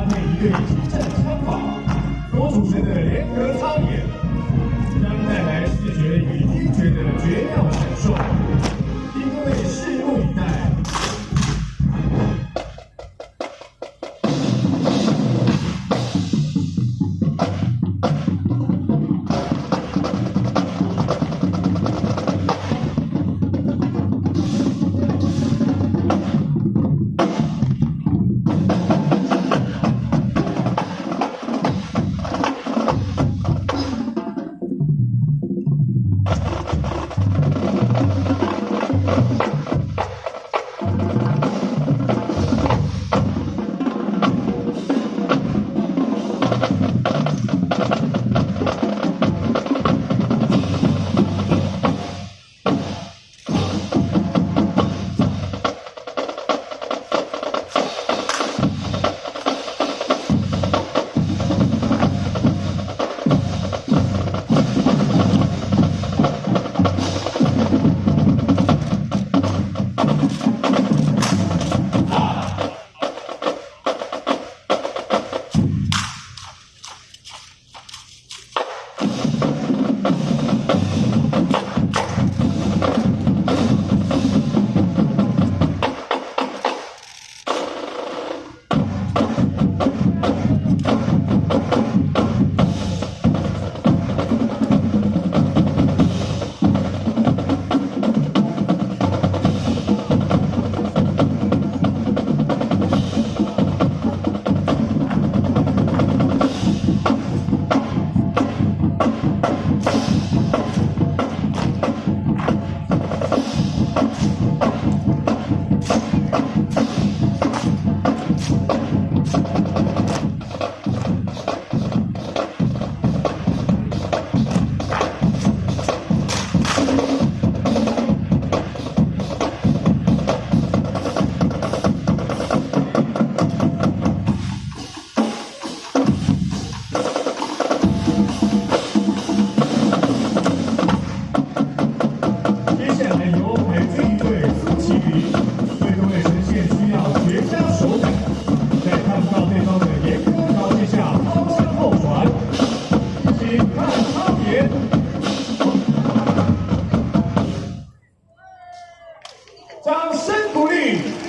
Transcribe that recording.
他们一对精湛枪法所组成的联合操演将带来视觉与听觉的绝妙展示。接下来由海军一队苏启瑜为各位呈现需要绝佳手感，在看不到对方的严苛条件下抛身后传，请看差别。掌声鼓励。